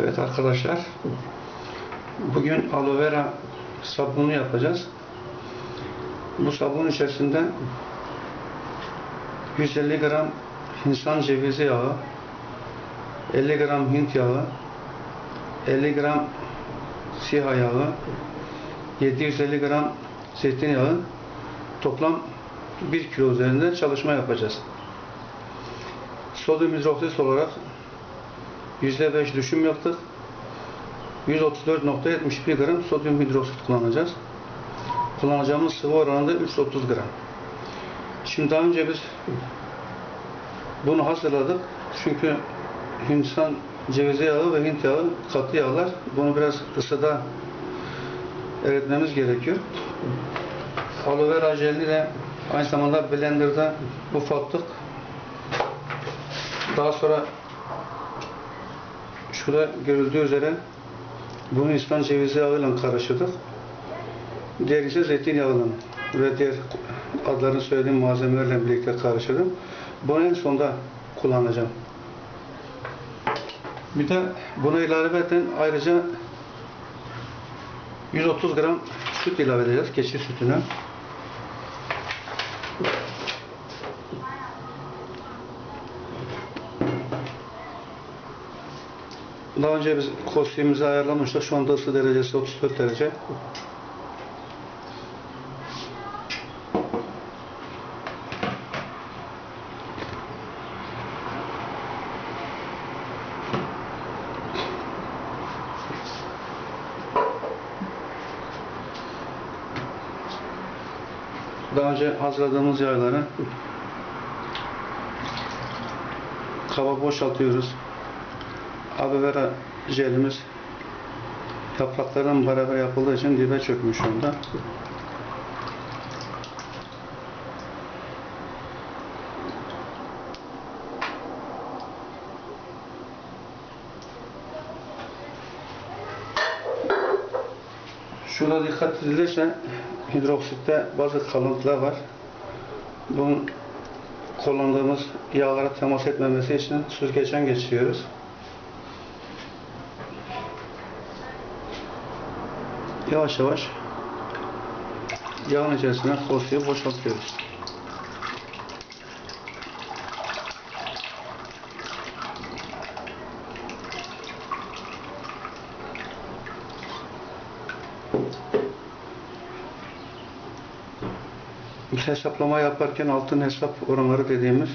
Evet arkadaşlar, bugün aloe vera sabunu yapacağız. Bu sabun içerisinde 150 gram Hindistan cevizi yağı, 50 gram Hint yağı, 50 gram siyah yağı, 750 gram zeytinyağı, toplam 1 kilo üzerinde çalışma yapacağız. Sodyum hidroksit olarak %5 düşüm yaptık. 134.71 gram sodyum hidroksit kullanacağız. Kullanacağımız sıvı oranı da 330 gram. Şimdi daha önce biz bunu hazırladık. Çünkü Hindistan cevizi yağı ve Hint yağı katı yağlar. Bunu biraz ısıda eritmemiz gerekiyor. Aloe vera jelini aynı zamanda blenderda ufalttık. Daha sonra şurada görüldüğü üzere bunu Hindistan cevizi yağıyla karıştırdık. Diğer ise zeytinyağıyla ve diğer adlarını söylediğim malzemelerle birlikte karıştırdım. Bunu en sonda kullanacağım. Bir de buna ilaveten ayrıca 130 gram süt ilave edeceğiz. Keçi sütünü. Daha önce biz kostümümüzü ayarlamıştık. Şu anda ısı derecesi 34 derece. Daha önce hazırladığımız yağları kaba boşaltıyoruz. Aloe vera jelimiz yapraklarla beraber yapıldığı için dibe çökmüş onda. Şuna dikkat edilirse hidroksitte bazı kalıntılar var. Bunun kullandığımız yağlara temas etmemesi için süzgeçten geçiriyoruz. Yavaş yavaş yağın içerisine kosayı boşaltıyoruz. Biz hesaplama yaparken altın hesap oranları dediğimiz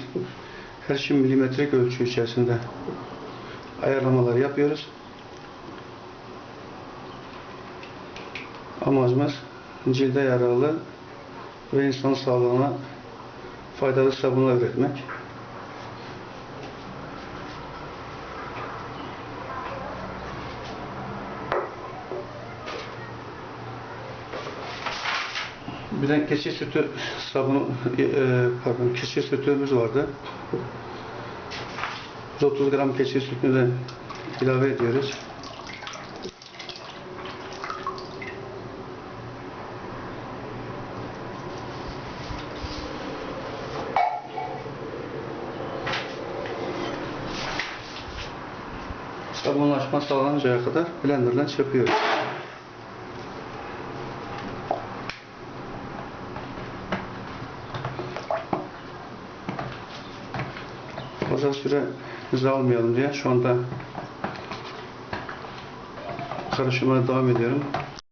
her şey milimetrik ölçü içerisinde ayarlamalar yapıyoruz. Amacımız cilde yararlı ve insan sağlığına faydalı sabunlar üretmek. Bir de keçi sütü sabunu, e, pardon, keçi sütümüz vardı. 130 gram keçi sütünü de ilave ediyoruz. Sabunlaşma sağlanıncaya kadar blenderdan çırpıyoruz. Fazla süre hızlı almayalım diye şu anda karışımına devam ediyorum.